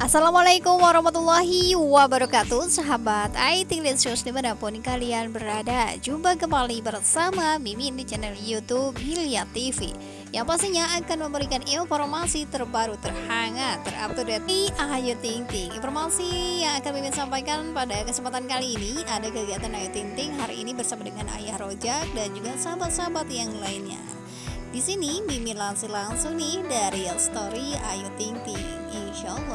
Assalamualaikum warahmatullahi wabarakatuh Sahabat IT Litsus di mana pun kalian berada. Jumpa kembali bersama Mimin di channel Youtube Hilya TV Yang pastinya akan memberikan informasi terbaru terhangat Terupdate. Di Ayu Ting Ting. Informasi yang akan Mimin sampaikan pada kesempatan kali ini Ada kegiatan Ayu Ting Ting hari ini bersama dengan Ayah Rojak Dan juga sahabat-sahabat yang lainnya. Di sini Mimin langsung langsung nih dari story Ayu Ting Ting. Insya Allah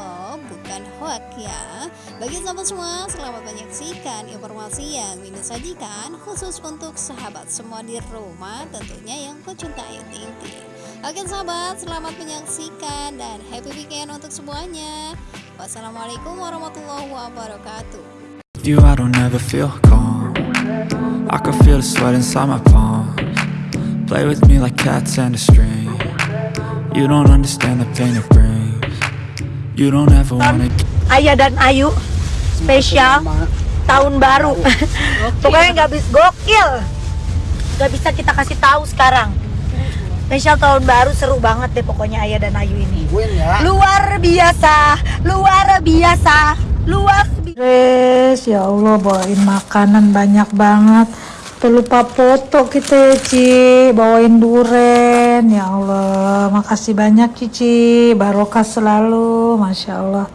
bukan hoax ya. Bagi sahabat semua, selamat menyaksikan informasi yang Mimin sajikan khusus untuk sahabat semua di rumah tentunya yang pecinta Ayu Ting Ting. Oke sahabat, selamat menyaksikan dan happy weekend untuk semuanya. Wassalamualaikum warahmatullahi wabarakatuh. You, I don't ever feel calm. I can feel the sweat inside my palms. Play with me like cats and a string You don't understand the pain it brings Ayah dan Ayu spesial tahun baru. Pokoknya nggak bisa gokil. Nggak bisa kita kasih tahu sekarang. Spesial tahun baru seru banget deh pokoknya Ayah dan Ayu ini. Luar biasa luar biasa luar biasa ya Allah bawain makanan banyak banget. Terlupa foto kita ya Ci. Bawain Ya Allah. Makasih banyak Cici. Barokah selalu. Masya Allah.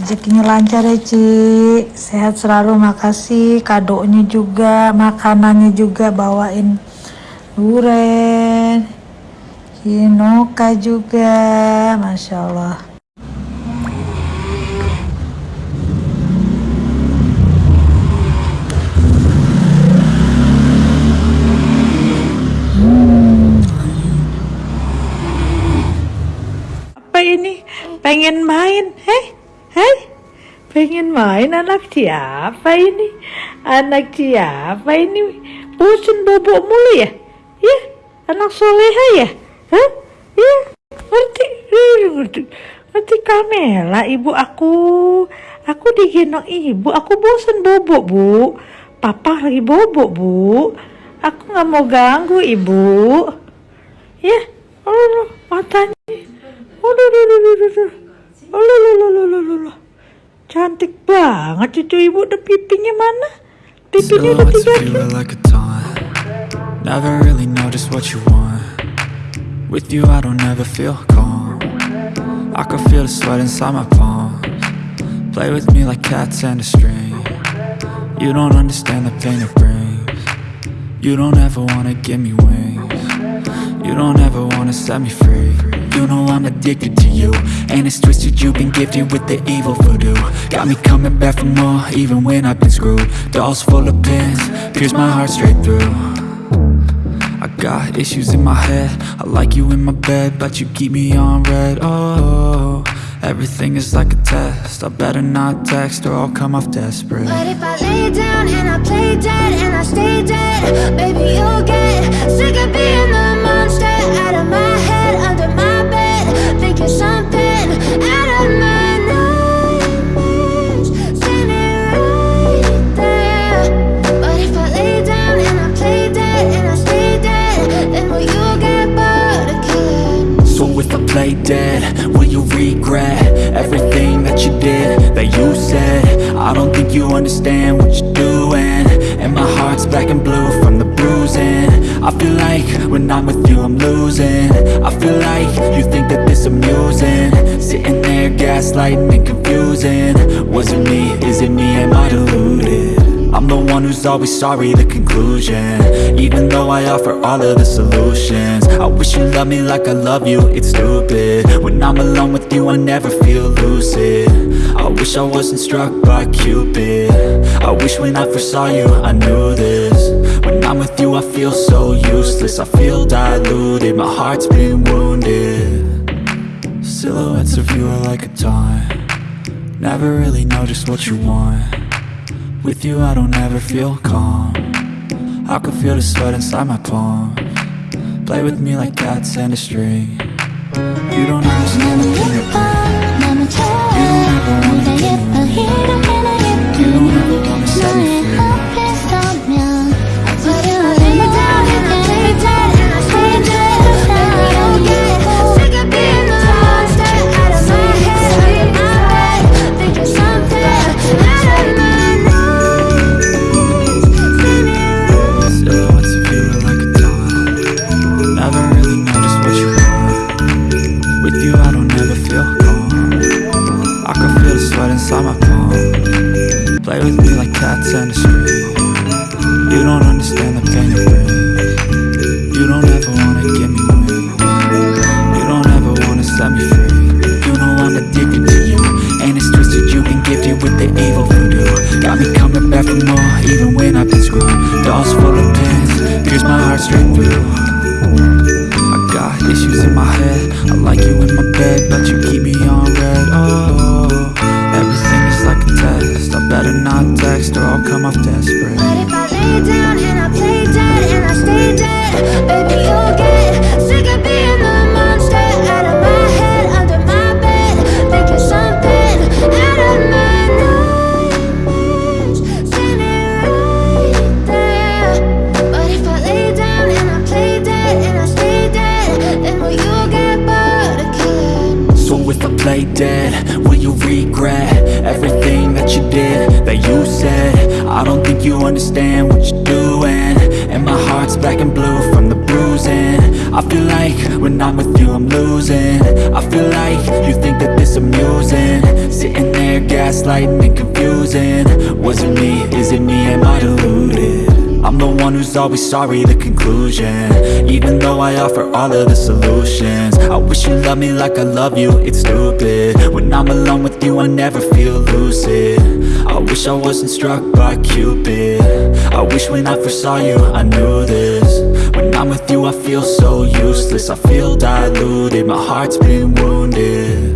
Rezekinya lancar ya Ci. Sehat selalu. Makasih. Kadonya juga Makanannya juga bawain Duren Hinoka juga. Masya Allah ini pengen main? Hei hei pengen main anak siapa ini? Anak siapa ini? Bosan bobok mulu ya? Ya? Anak soleha ya? Hah? ya? Ngerti? Ngerti? Kamela ibu aku. Aku digendong ibu. Aku bosan bobok bu. Papa lagi bobok bu. Aku nggak mau ganggu ibu. Ya? Allah matanya Aduh, aduh. Cantik banget cucu ibu. Udah pipinya mana? Pipinya udah tiga like. Never really know just what you want. With you I don't ever feel calm. I can feel the sweat inside my palms. Play with me like cats and a string. You don't understand the pain it brings. You don't ever wanna give me wings. You don't ever wanna set me free. You know I'm addicted to you. And it's twisted, you've been gifted with the evil voodoo. Got me coming back for more, even when I've been screwed. Dolls full of pins, pierce my heart straight through. I got issues in my head. I like you in my bed, but you keep me on read. Oh, everything is like a test. I better not text or I'll come off desperate. But if I lay down and I play dead and I stay dead Baby, you'll get sick of being the monster out of my black and blue from the bruising. I feel like when I'm with you I'm losing. I feel like you think that this amusing. Sitting there gaslighting and confusing. Was it me, is it me, am I deluded? I'm the one who's always sorry, the conclusion. Even though I offer all of the solutions. I wish you loved me like I love you, it's stupid. When I'm alone with you I never feel lucid. I wish I wasn't struck by Cupid. I wish when I first saw you I knew this With you I feel so useless. I feel diluted, my heart's been wounded. Silhouettes of you are like a taunt. Never really know just what you want. With you I don't ever feel calm. I can feel the sweat inside my palm. Play with me like cats and a string. You don't understand the pain cats and a string You don't understand the pain it brings. You don't ever wanna give me wings. You don't ever wanna set me free. You know I'm addicted to you And it's twisted, you've been gifted with the evil voodoo. Got me coming back for more, even when I've been screwed. Dolls full of pins, pierce my heart straight through. I got issues in my head. I like you in my bed, but you keep me on Play dead, will you regret everything that you did, that you said? I don't think you understand what you're doing. And my heart's black and blue from the bruising. I feel like when I'm with you I'm losing. I feel like you think that this amusing. Sitting there gaslighting and confusing. Was it me, is it me, am I deluded? I'm the one who's always sorry, the conclusion. Even though I offer all of the solutions. I wish you loved me like I love you, it's stupid. When I'm alone with you, I never feel lucid. I wish I wasn't struck by Cupid. I wish when I first saw you, I knew this. When I'm with you, I feel so useless. I feel diluted, my heart's been wounded.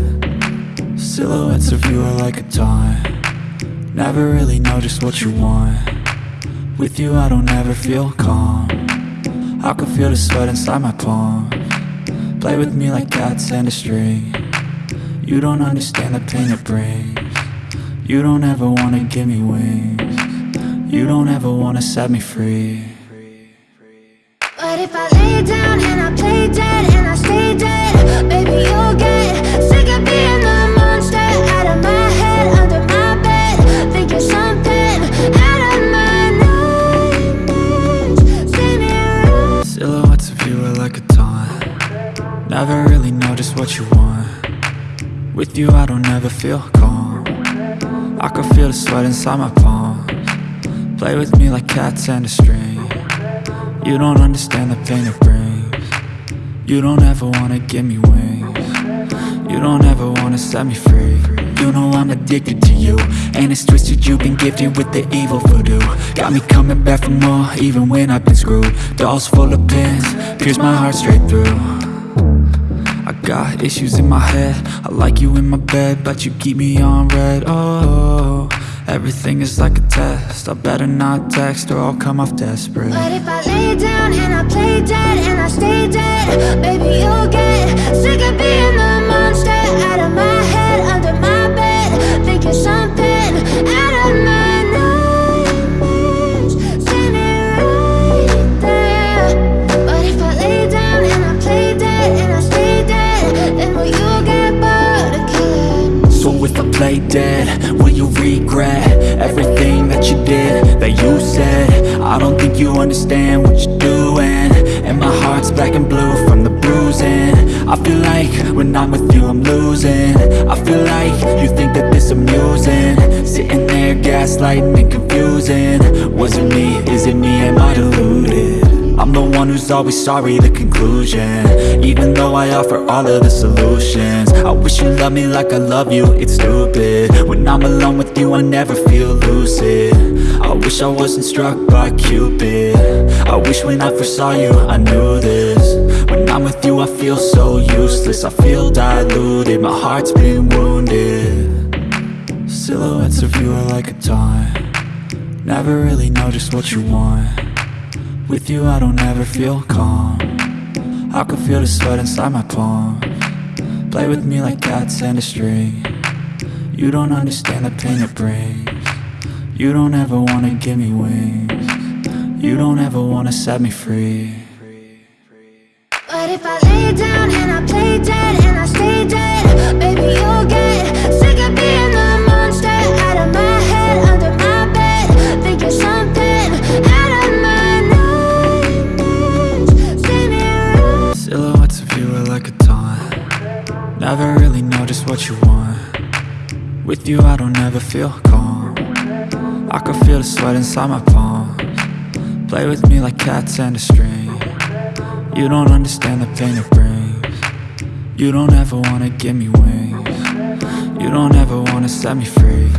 Silhouettes of you are like a taunt. Never really know just what you want with you I don't ever feel calm. I can feel the sweat inside my palm. Play with me like cats and a string. You don't understand the pain it brings. You don't ever wanna give me wings. You don't ever wanna set me free. But if I lay down and I play dead and I stay dead, baby, you'll get Never really know just what you want. With you I don't ever feel calm. I can feel the sweat inside my palm Play with me like cats and a string. You don't understand the pain it brings. You don't ever wanna give me wings. You don't ever wanna set me free. You know I'm addicted to you And it's twisted, you've been gifted with the evil voodoo. Got me coming back for more, even when I've been screwed. Dolls full of pins, pierce my heart straight through got issues in my head. I like you in my bed, but you keep me on read. Oh, everything is like a test. I better not text or I'll come off desperate. But if I lay down and I play dead and I stay dead, baby, you'll get sick of being the monster. Out of my what you're doing. And my heart's black and blue from the bruising. I feel like when I'm with you I'm losing. I feel like you think that this amusing. Sitting there gaslighting and confusing. Was it me, is it me, am I deluded? I'm the one who's always sorry, the conclusion. Even though I offer all of the solutions. I wish you loved me like I love you, it's stupid. When I'm alone with you I never feel lucid. I wish I wasn't struck by Cupid I wish when I first saw you I knew this. When I'm with you I feel so useless. I feel diluted, my heart's been wounded. Silhouettes of you are like a taunt. Never really know just what you want. With you I don't ever feel calm. I can feel the sweat inside my palm. Play with me like cats and a string. You don't understand the pain it brings. You don't ever wanna give me wings You don't ever wanna set me free. But if I lay down and I play dead and I stay dead, baby, you'll get sick of being the monster out of my head, under my bed, thinking something out of my nightmares, standing right Silhouettes of you are like a taunt. Never really know just what you want. With you I don't ever feel calm. I can feel the sweat inside my palms Play with me like cats and a string. You don't understand the pain it brings. You don't ever wanna give me wings. You don't ever wanna set me free